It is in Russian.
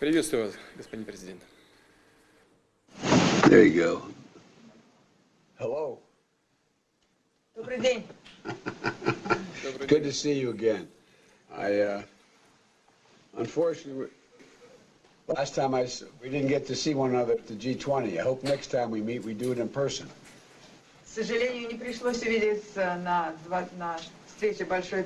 Приветствую вас, господин президент. There you go. Hello. Добрый день. Добрый Good to see you again. I, uh, unfortunately, last time I, we didn't get to see one another at the G20. I hope next time we meet, we do it in person. К сожалению, не пришлось увидеться на, на встрече большой